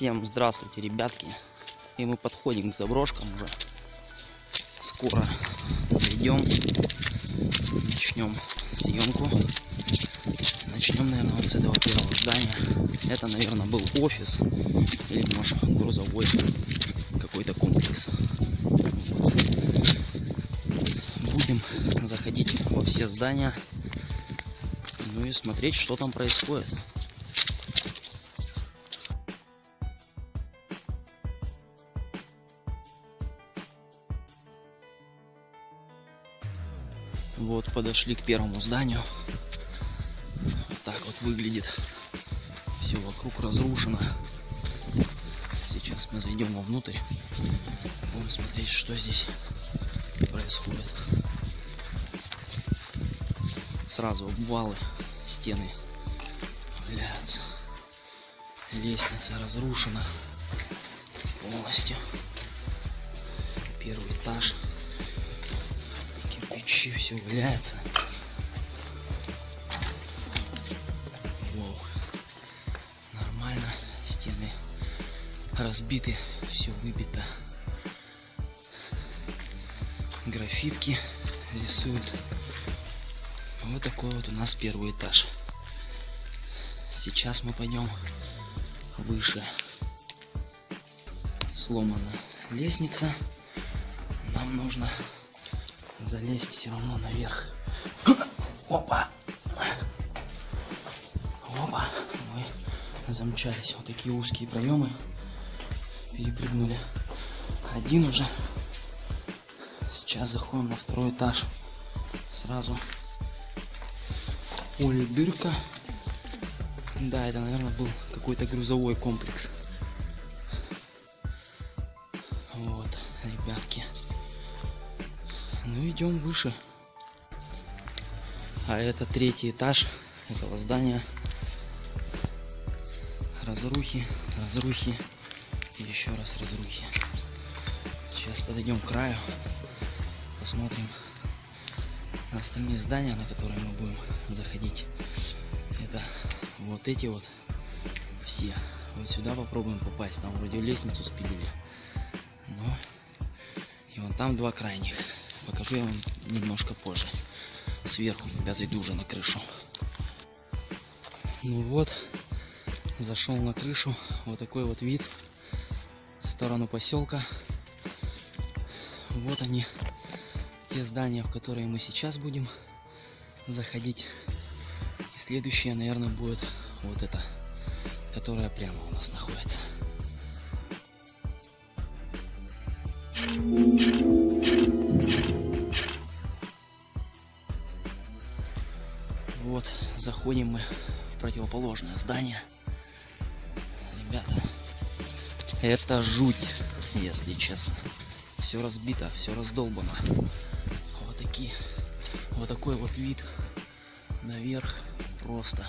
Всем здравствуйте, ребятки. И мы подходим к заброшкам уже. Скоро зайдем. Начнем съемку. Начнем, наверное, вот с этого первого здания. Это, наверное, был офис. Или, может, грузовой какой-то комплекс. Будем заходить во все здания. Ну и смотреть, что там происходит. Вот подошли к первому зданию. Вот так вот выглядит. Все вокруг разрушено. Сейчас мы зайдем вовнутрь. Будем смотреть, что здесь происходит. Сразу обвалы, стены являются. Лестница разрушена полностью. Первый этаж кирпичи все валяется. Воу. Нормально. Стены разбиты, все выбито. Графитки рисуют. Вот такой вот у нас первый этаж. Сейчас мы пойдем выше. Сломана лестница. Нам нужно залезть все равно наверх. Опа! Опа! Мы замчались. Вот такие узкие проемы. Перепрыгнули. Один уже. Сейчас заходим на второй этаж. Сразу. Ой, дырка. Да, это, наверное, был какой-то грузовой комплекс. Ну, идем выше. А это третий этаж этого здания. Разрухи, разрухи и еще раз разрухи. Сейчас подойдем к краю, посмотрим на остальные здания, на которые мы будем заходить. Это вот эти вот все. Вот сюда попробуем попасть. Там вроде лестницу спилили. Но и вон там два крайних. Покажу я вам немножко позже. Сверху, когда зайду уже на крышу. Ну вот, зашел на крышу. Вот такой вот вид в сторону поселка. Вот они, те здания, в которые мы сейчас будем заходить. И следующее, наверное, будет вот это, которое прямо у нас находится. Вот, заходим мы в противоположное здание. Ребята, это жуть, если честно. Все разбито, все раздолбано. Вот такие, вот такой вот вид наверх просто.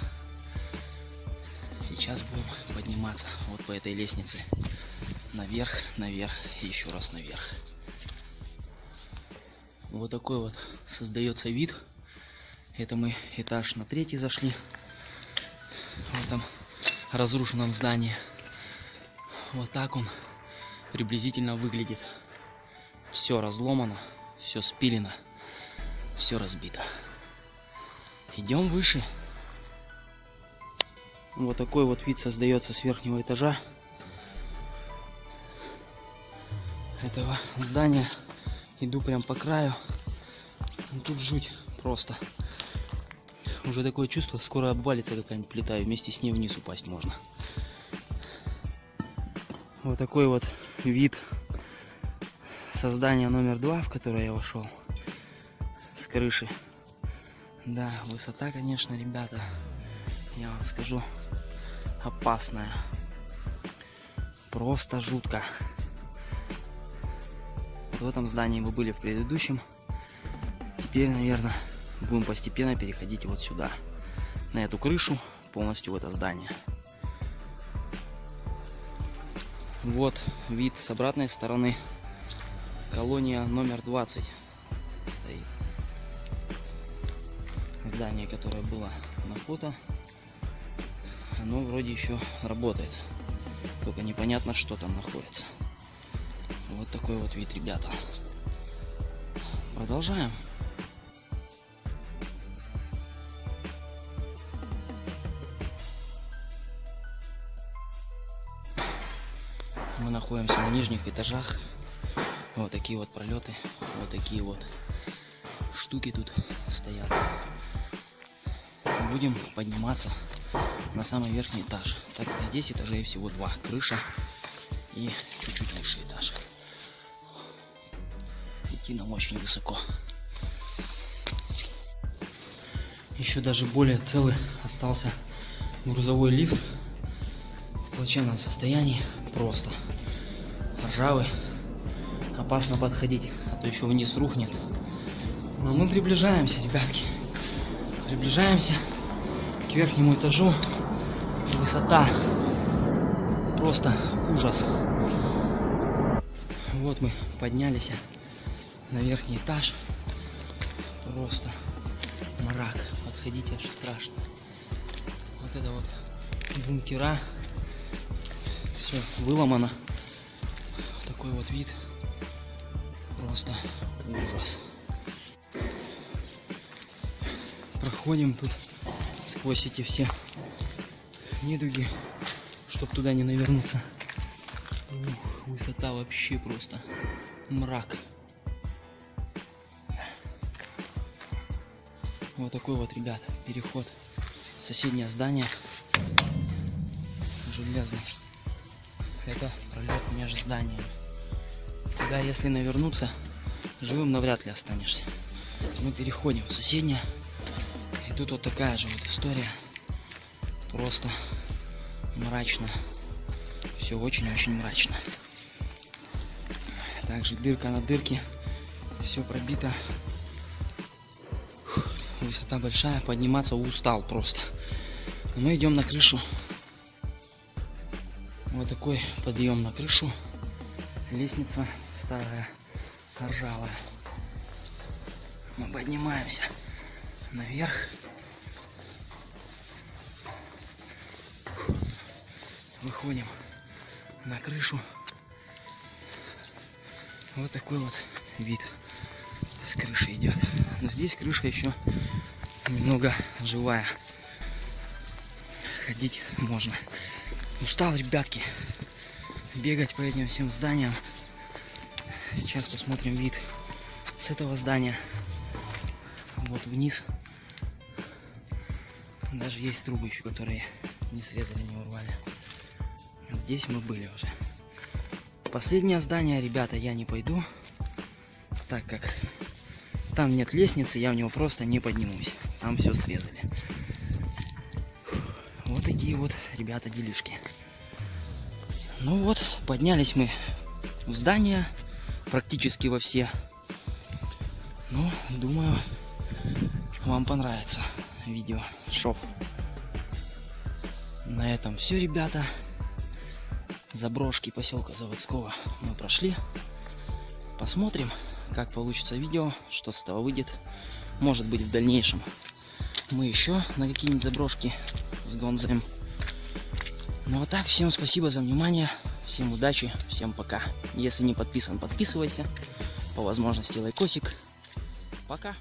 Сейчас будем подниматься вот по этой лестнице. Наверх, наверх еще раз наверх. Вот такой вот создается вид. Это мы этаж на третий зашли. В этом разрушенном здании. Вот так он приблизительно выглядит. Все разломано, все спилено, все разбито. Идем выше. Вот такой вот вид создается с верхнего этажа этого здания. Иду прям по краю. Тут жуть просто. Уже такое чувство, скоро обвалится какая-нибудь плита, и вместе с ней вниз упасть можно. Вот такой вот вид создания номер два, в которое я вошел. С крыши. Да, высота, конечно, ребята, я вам скажу, опасная. Просто жутко. Вот в этом здании мы были в предыдущем. Теперь, наверное, будем постепенно переходить вот сюда. На эту крышу, полностью в это здание. Вот вид с обратной стороны. Колония номер 20 стоит. Здание, которое было на фото, оно вроде еще работает. Только непонятно, что там находится. Вот такой вот вид, ребята. Продолжаем. Находимся на нижних этажах. Вот такие вот пролеты, вот такие вот штуки тут стоят. Будем подниматься на самый верхний этаж. Так как здесь этажей всего два. Крыша и чуть-чуть выше этаж. Идти нам очень высоко. Еще даже более целый остался грузовой лифт в плачевном состоянии. Просто ржавый. Опасно подходить, а то еще вниз рухнет. Но мы приближаемся, ребятки. Приближаемся к верхнему этажу. Высота просто ужас. Вот мы поднялись на верхний этаж. Просто мрак. Подходить аж страшно. Вот это вот бункера. Все выломано. Такой вот вид. Просто ужас. Проходим тут сквозь эти все недуги, чтобы туда не навернуться. Ух, высота вообще просто мрак. Вот такой вот, ребят, переход в соседнее здание. Железный. Это пролет между зданиями. Туда, если навернуться, живым навряд ли останешься. Мы переходим в соседнее. И тут вот такая же вот история. Просто мрачно. Все очень-очень мрачно. Также дырка на дырке. Все пробито. Высота большая. Подниматься устал просто. Мы идем на крышу. Вот такой подъем на крышу. Лестница старая, ржавая. Мы поднимаемся наверх. Выходим на крышу. Вот такой вот вид с крыши идет. Но здесь крыша еще немного живая. Ходить можно. Устал, ребятки, бегать по этим всем зданиям. Сейчас посмотрим вид с этого здания. Вот вниз. Даже есть трубы еще, которые не срезали, не урвали. Здесь мы были уже. Последнее здание, ребята, я не пойду, так как там нет лестницы, я в него просто не поднимусь. Там все срезали. Вот такие вот, ребята, делишки. Ну вот, поднялись мы в здание, практически во все. Ну, думаю, вам понравится видео шов. На этом все, ребята. Заброшки поселка Заводского мы прошли. Посмотрим, как получится видео, что с этого выйдет. Может быть в дальнейшем мы еще на какие-нибудь заброшки сгонзаем. Ну а так, всем спасибо за внимание, всем удачи, всем пока. Если не подписан, подписывайся, по возможности лайкосик. Пока.